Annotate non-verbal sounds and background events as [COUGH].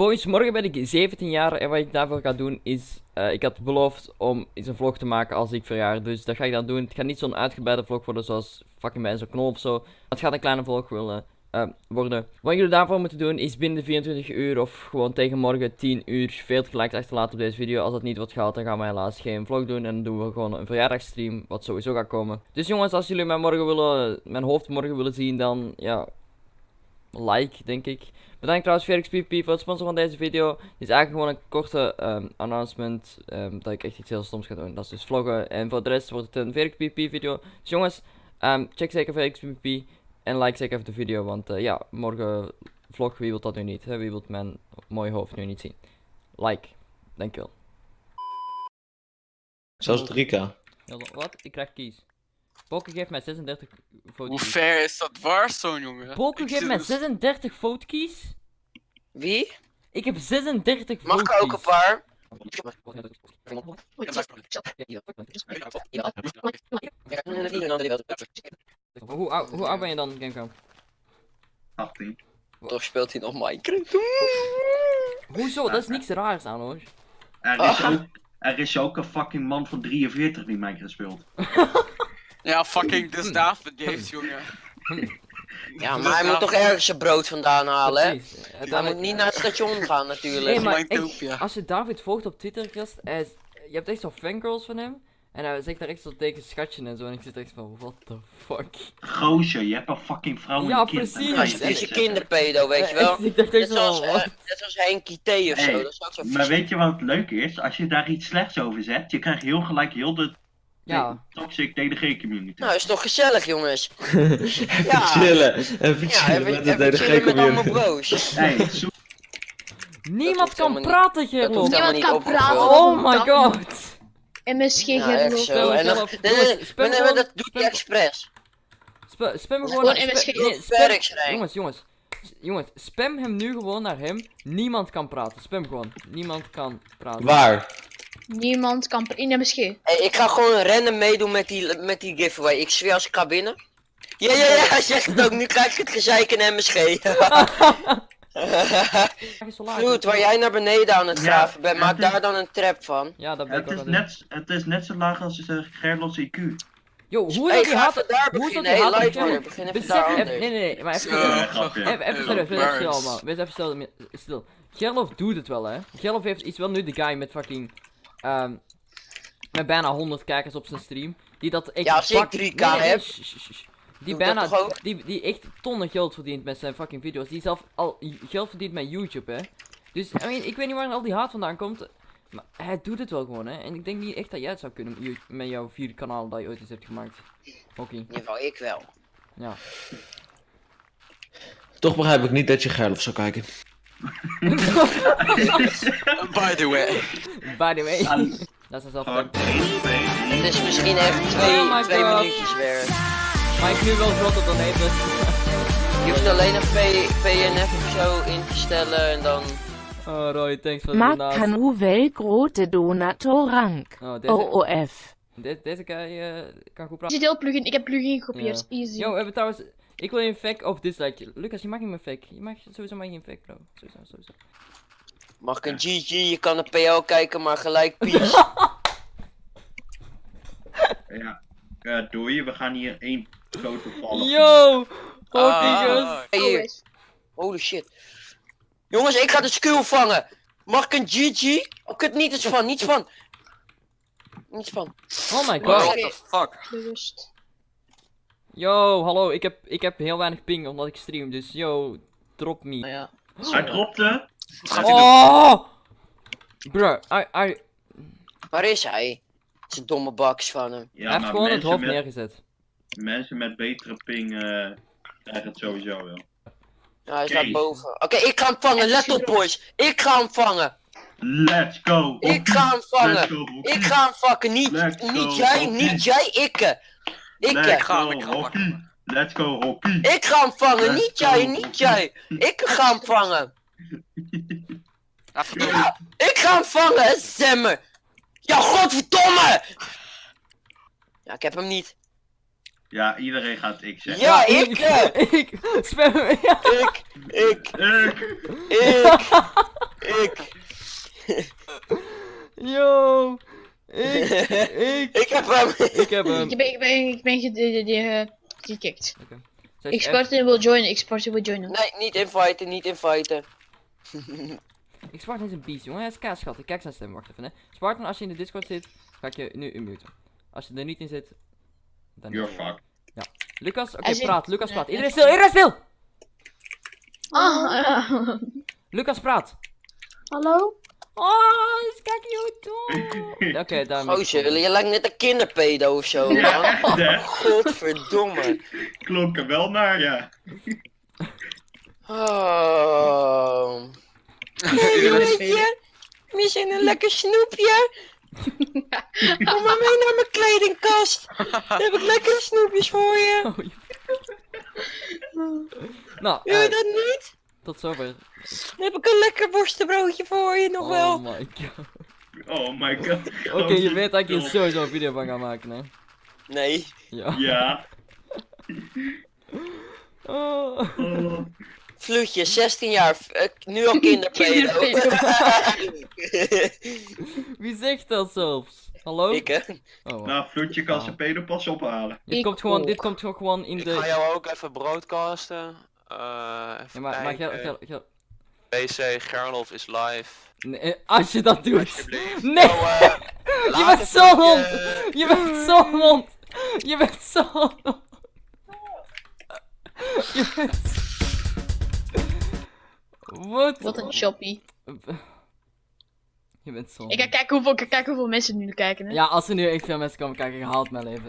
boys, morgen ben ik 17 jaar en wat ik daarvoor ga doen is... eh, ik had beloofd om eens een vlog te maken als ik verjaar, dus dat ga ik dan doen. Het gaat niet zo'n uitgebreide vlog worden zoals fucking bij zo'n knol of zo. Het gaat een kleine vlog willen eh, worden. Wat jullie daarvoor moeten doen is binnen de 24 uur of gewoon tegen morgen 10 uur 40 likes achterlaten op deze video. Als dat niet wordt gehaald, dan gaan we helaas geen vlog doen en dan doen we gewoon een verjaardagstream, wat sowieso gaat komen. Dus jongens, als jullie mij morgen willen, mijn hoofd morgen willen zien, dan ja, like denk ik. Bedankt trouwens Felix PvP voor het sponsoren van deze video. Dit is eigenlijk gewoon een korte ehm, announcement ehm, dat ik echt iets heel stoms ga doen. Dat is dus vloggen. En voor de rest wordt het een Felix PvP video. Dus jongens, ehm, check zeker Felix PvP. En like zeker even de video, want eh, ja, morgen vlog, wie wil dat nu niet? Hè? Wie wil mijn mooie hoofd nu niet zien? Like, dankjewel. Zelfs 3k. Ja, Wat? Ik krijg kies. Poker geeft mij 36 Hoe votekies. ver is dat Warzone, jongen? Poker geeft mij dus- 36 votekies? Wie? Ik heb 36 Mag ik ook een paar? Hoe, ou- hoe oud ben je dan, Gamecom? 18. Toch speelt hij nog Minecraft? Hoezo? Dat is niks raars aan hoor. Er is, ook, er is ook een fucking man van 43 die Minecraft speelt. [LAUGHS] Ja, fucking dus David Games, jongen. Ja, maar hij moet toch ergens zijn brood vandaan halen, hè? Hij Uiteindelijk- moet niet naar het station gaan, natuurlijk. Nee, maar echt, als je David volgt op Twitter, Christ, hij is- je hebt echt zo fangirls van hem. En hij zegt daar echt zo tegen schatje en zo. En ik zit echt van, what the fuck. Gozer, je hebt een fucking vrouw en Ja, kind. precies. Hij is een vieze kinderpedo, weet je wel? [LAUGHS] ik dacht Net echt zoals, zo, net zoals Henkie T of zo. Is Maar weet je wat het leuke is? Als je daar iets slechts over zet, je krijgt heel gelijk heel de Ja, toxic DDG-community. Nou, is toch gezellig, jongens? [LAUGHS] Even Ja. chillen. Even Ja, chillen even, met de chillen met allemaal bro's. [LAUGHS] Hey, zoek niemand kan praten, Dat Gerlof. Niemand kan praten. Oh my god. MSG Ja, ja, echt zo. En dan, Gerlof, nee, dat doet hij spam- expres. Spa- spam hem gewoon MSG. Jongens, jongens. Jongens, spam hem nu gewoon naar hem. Niemand kan praten. Spam gewoon. Niemand kan praten. Waar? Niemand kan pr- in MSG. Hey, ik ga gewoon random meedoen met die, met die giveaway. Ik zweer als ik ga binnen. Ja, ja, ja, hij zegt het ook. Nu krijg ik het gezeik in MSG. Hij is zo laag. Vloed, waar jij naar beneden aan het Ja, graven bent, maak is- daar dan een trap van. Ja, dat ben ik het, is net, het is net zo laag als uh, Gerlos IQ. Yo, hoe is Hey, dat die daar Hoe is dat haat... Lightwire, begin even Besef, daar nee, nee, nee, maar even... Zo, Even, grapje. even, even eh, stil, even stil, man. Wees even stil, stil. Gerlof doet het wel, hè. Gerlof heeft, is wel nu de guy met fucking... ehm met bijna 100 kijkers op zijn stream. Die dat echt... Ja, als ik bak- 3K Nee, heb. Die bijna... Die, die echt tonnen geld verdient met zijn fucking video's. Die zelf al geld verdient met YouTube, hè. Dus, I mean, ik weet niet waar al die haat vandaan komt. Maar hij doet het wel gewoon, hè. En ik denk niet echt dat jij het zou kunnen met jouw vier kanalen dat je ooit eens hebt gemaakt. Oké, In ieder geval, ik wel. ja. Toch begrijp ik niet dat je Gerlof zou kijken. [LAUGHS] By the way. By the way. Dat is twee. Het is misschien even twee, Oh my twee God. minuutjes werk. Maar ik nu wel groter dan even. Je hoeft alleen een P- PNF of zo in te stellen en dan... Oh Roy, thanks voor de Maak donatie. kan hoeveel grote donatorrank. Oh, deze, OOF. de- deze guy eh, kan goed praten. het heel plugin? Ik heb plugin gekopieerd. Easy. Yo, we hebben trouwens... Ik wil een fact of dislike. Lucas, je mag niet meer fake. Je mag sowieso maar geen fake, bro. Sowieso, sowieso. Mag ik een GG, je kan een PL kijken, maar gelijk [LAUGHS] peace. Ja, eh doei, we gaan hier één grote vallen. Yo! Oh, Ah. Hey. Holy shit. Jongens, ik ga de skill vangen. Mag ik een GG? Oh, kut, niet eens van, niets van. Niets van. Oh my What god. the fuck? Bewust. Yo, hallo. Ik heb, ik heb heel weinig ping omdat ik stream. Dus yo, drop me. Ja. Hij dropte. Gaat hij doen? Oh! Bruh, I, I, Waar is hij? Een domme baks van hem. Ja, hij heeft gewoon het hoofd met, neergezet. mensen met betere ping eh krijgen het sowieso wel. Ja, hij staat boven. Oké, ik ga hem vangen. Let op, boys. Ik ga hem vangen. Let's go! Ik ga hem vangen. go. Ik ga hem vakken. Niet, Let's go, niet jij, niet jij, ikke. Ik Let's hem go, ga. Let's go, Rocky. Ik ga hem vangen, niet jij, niet jij. Ik ga hem vangen. ik ga hem vangen, Zemmer. Ja, godverdomme! Ja, ik heb hem niet. Ja, iedereen gaat ik zeggen. Ja, ik! Ik! Eh. [LAUGHS] Ja. Ik! Ik! Ik! Ik! ik. [LAUGHS] Yo! [LAUGHS] hem! Ik heb hem. Ik ben, ik ben, ik ben de- de- de- eh, gekikt. Zes Ik F. Spartan wil joinen, ik Spartan wil joinen. Nee, niet inviten, niet inviten. [LAUGHS] Ik Spartan is een beast, jongen. Hij is kaaschat. Ik kijk zijn stem. Wacht even, hè. Spartan, als je in de Discord zit, ga ik je nu unmuten. Als je er niet in zit, dan You're niet. fucked. Lucas, oké, praat. Lucas, Ja, praat. ja. Iedereen stil, iedereen stil! Ah, Lucas, praat. hallo? Oh, is kijk YouTube. [LAUGHS] Oké, daar. Gozer, je lijkt net een kinderpedo of zo. Ja, man. echt hè? Godverdomme. Klonk er wel naar, ja. Oh. Nee, weet je? We zijn een lekker snoepje. [LAUGHS] Kom maar mee naar mijn kledingkast. Dan heb ik lekkere snoepjes voor je. Oh, je- nou, Wil je dat niet? Tot zover. Dan heb ik een lekker worstenbroodje voor je nog Oh wel. my god. Oh my god. Oké, je weet dat ik hier sowieso een video van ga maken, hè? Nee. Ja. Ja. Oh. [LAUGHS] Oh. Vloedje, 16 jaar, f- eh, nu al kinderpedo. [LAUGHS] [LAUGHS] Wie zegt dat zelfs? Hallo? ik hè? Oh. Nou, Vloedje kan zijn pedopas ophalen. dit, Ik komt gewoon, dit komt gewoon in Ik de... ga jou ook even broadcasten. Eh Ja, even maar, maar PC Gerlof is live. Nee, eh, als je dat doet. Nee! Oh, eh, [LAUGHS] Je bent het zo'n ook, hond! Je bent zo'n hond! Je bent zo'n hond! Je bent... Wat? Wat een choppy. Je bent zo'n Ik ga kijken hoeveel, ik ga kijken hoeveel mensen nu kijken. Hè? Ja, als er nu echt veel mensen komen kijken, haalt mijn leven.